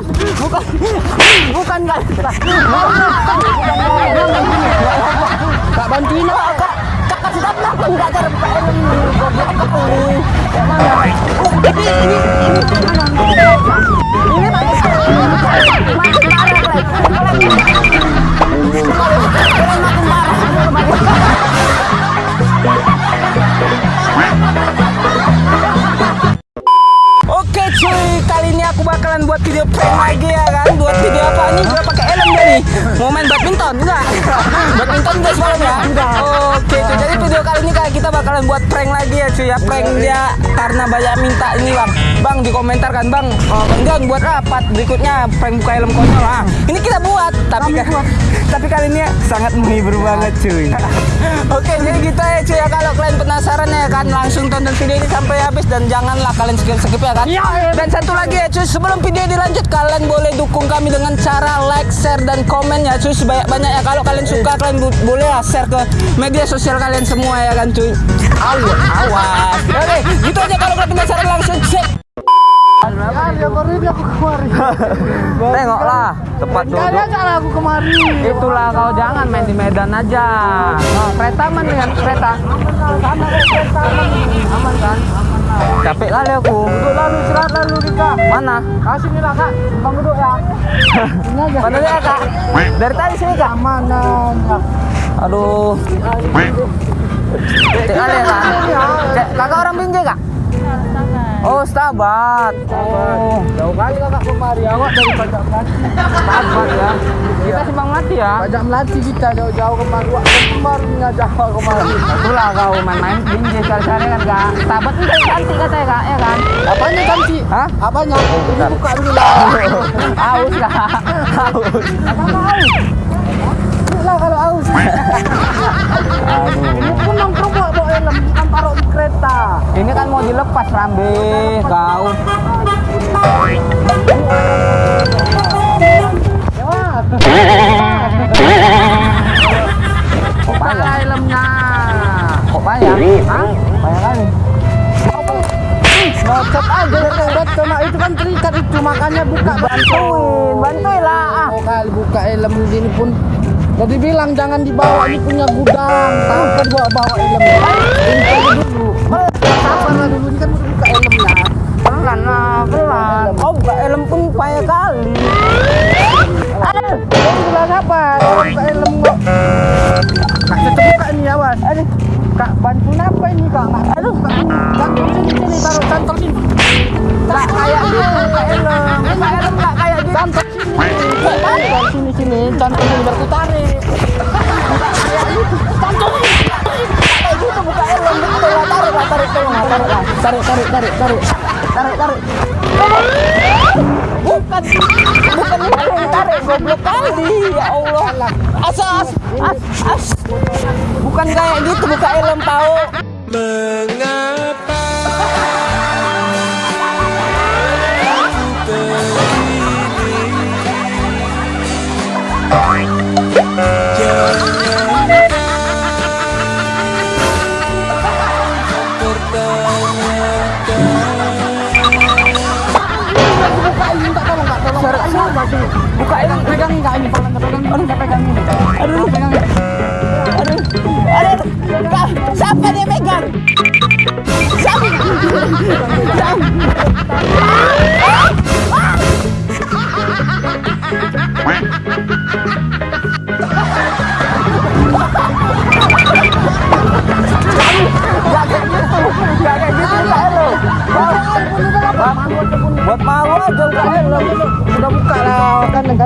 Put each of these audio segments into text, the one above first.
bukan, bukan, bukan kak. Kak bantuin lah kak. Kak kasih tahu kenapa enggak cara PLM ini? Yang mana? Oh, ini, ini, ini. Bakalan buat prank lagi ya cuy ya. Prank dia karena banyak minta ini bang. Bang di komentar kan bang oh, Enggak buat rapat. Berikutnya prank buka helm konyol ah. Ini kita buat tapi kan tapi kali ini sangat menghibur banget cuy. Oke jadi gitu ya cuy ya. Kalau kalian penasaran ya kan langsung tonton video ini sampai habis Dan janganlah kalian skip-skip ya kan. Dan satu lagi ya cuy sebelum video dilanjut Kalian boleh dukung kami dengan cara like, share, dan komen ya cuy Sebanyak-banyak ya. Kalau kalian suka kalian boleh lah share ke media sosial kalian semua ya kan cuy Awas, awas Oke gitu aja kalau kalian penasaran langsung cek. Tengoklah tempat Kali duduk aja lah aku kemari. Itulah kau jangan main di Medan aja. Kereta mana dengan kereta? Sama kereta Aman kan? Capek kali aku. Lalu istirahat lalu Rika. Mana? Kasih nih lah kak. Bang duduk ya. Ini aja. Mana dia kak? Dari tadi sini kak. Mana? Aduh. Kak. Cek, kakak orang Binjai kak? Oh, Stabat. Oh, Jauh kali kakak kemari. Awak dari pajak melati. Stabat ya. Kita simpang mati ya. Pajak melati kita jauh-jauh kemari. Wah, kemari ngajak awak kemari. Itulah kau main-main Binjai sekali-sekali kan kak. Stabat ini kan cantik katanya kak, ya kan? Apanya cantik? Hah? Apanya? Bentar. buka dulu lah. Aus kak. Aus. Ini lah kalau aus. Ini pun nongkrong bawa bawa helm, bukan taruh di kereta. Ini kan mau dilepas Rambe, kau. Ya. Kok payah? helmnya. Kok payah? Hah? Payah kali. Bacot aja bacot sama itu kan terikat itu makanya buka Bantuin, bantuin lah. Ah. Oh kali buka helm di sini pun Tadi bilang jangan dibawa ini punya gudang. Tahu kan bawa helm. Ini dulu. Sabar lah dulu ini kan udah buka helmnya. Pelan lah, pelan. Oh, buka helm pun payah kali. Aduh, ini bilang? Orang buka helm kok. Kak cocok buka ini awas. Aduh. Kak bantuin apa ini kak? Aduh, kak, sini sini taruh cantor sini. Tarik tolong lah, tarik. Tarik, tarik. Bukan, bukan yang tarik, goblok kali. Ya Allah. Asas, as, as. Bukan kayak gitu buka helm tahu. Sih? Buka ini pegang enggak ini pegang pegang aduh enggak pegang ini. Aduh pegang. Aduh, aduh, siapa dia megang? Siapa?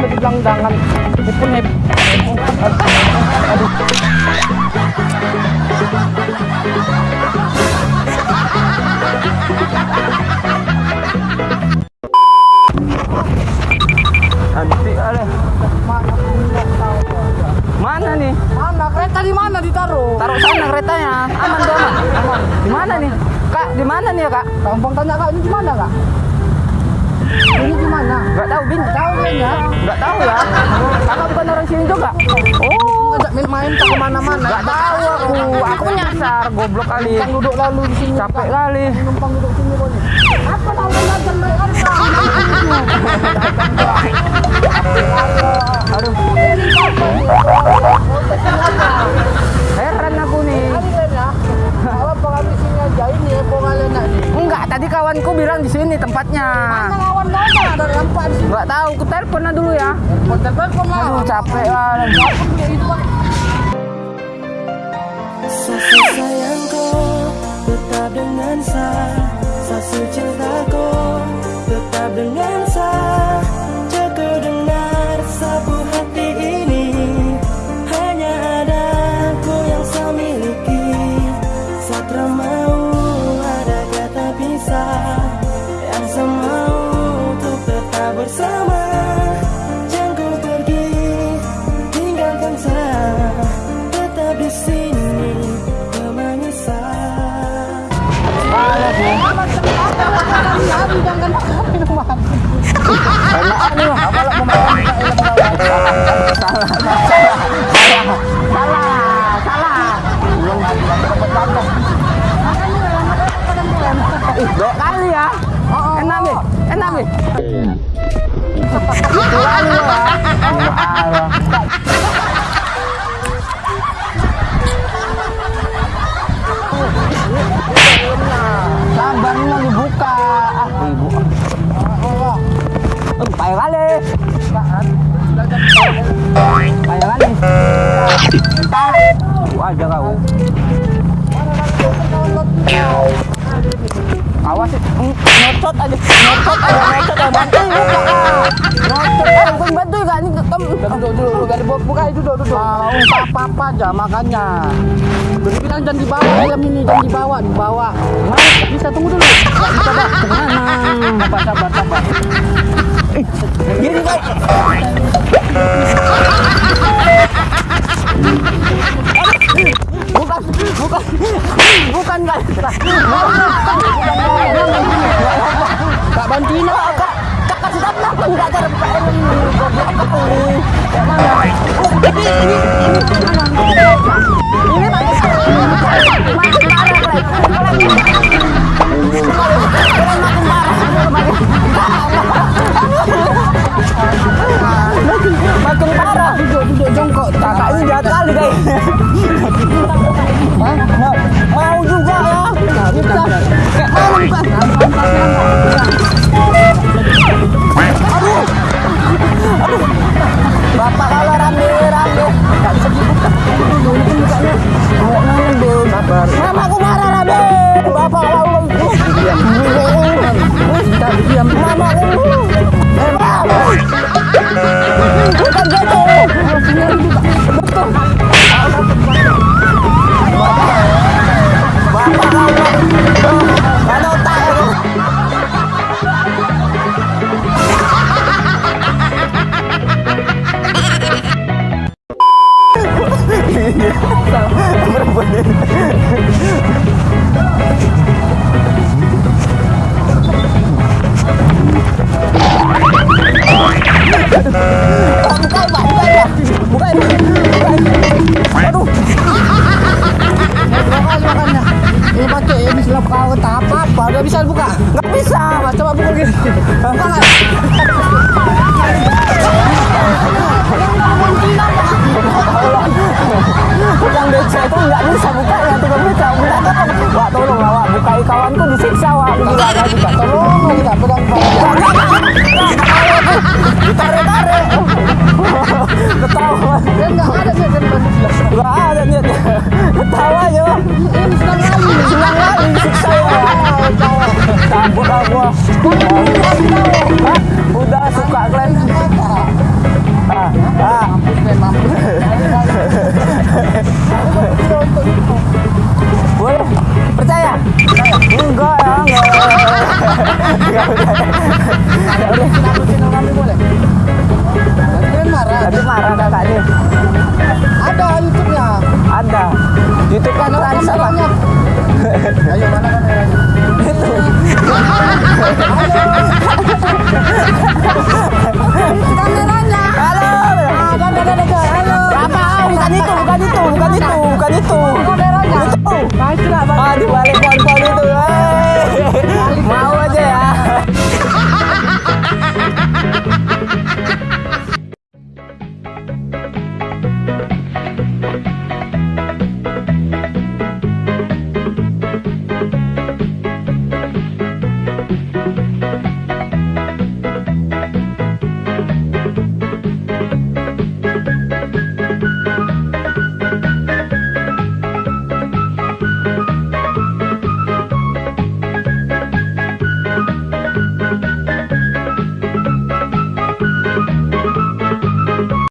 Lah kan kan udah bilang jangan. Ini pun hep. Nanti ada. Mana nih? Mana kereta di mana ditaruh? Taruh sana keretanya. Aman aman. Aman. Di mana nih? Kak, di mana nih ya, Kak? Gampang tanya kak ini di mana kak? Ini di mana? Enggak tahu, Bin. Tahu kayaknya. Enggak tahu ya. Kakak bukan orang sini juga. Oh, Ngajak main-main ke ke mana-mana. enggak tahu aku. Aku nyasar, goblok kali. Numpang duduk lalu di sini. Capek kali. Numpang duduk tadi kawanku bilang di sini tempatnya. Mana lawan mana tempat? Enggak tahu, aku telepon dulu ya. Oh, telepon lah. Aduh, capek lah. Sasi sayangku tetap dengan saya Sasi cintaku tetap dengan nyocot aja, nyocot aja, nyocot aja, bantu buka, ah. aja, bukan bantu gak nih, kamu, Duduk dulu, gak dibuka, buka itu duduk duduk. Mau apa-apa aja makanya. Udah bilang jangan dibawa helm ini, jangan dibawa, dibawa. Mas, bisa tunggu dulu. Bisa, Pak. ke mana? Sabar, sabar, sabar. Gini kau, bukan, bukan, bukan kak, Kak bantuin lah, Kak. kak kasih tahu kenapa nggak PM ini? Oh, ini, makin parah. Duduk, duduk, jongkok. Kakak kali, guys. Bukai kawanku disiksa wak. Bilang aja juga. Tolong kita pegang. Ditarik-tarik. Ketawa. Ya nggak ada jelas. Nggak ada niat. Ketawa wak. Ini senang kali. Senang kali disiksa ya. Cabut aku. itu. Itu. Nah,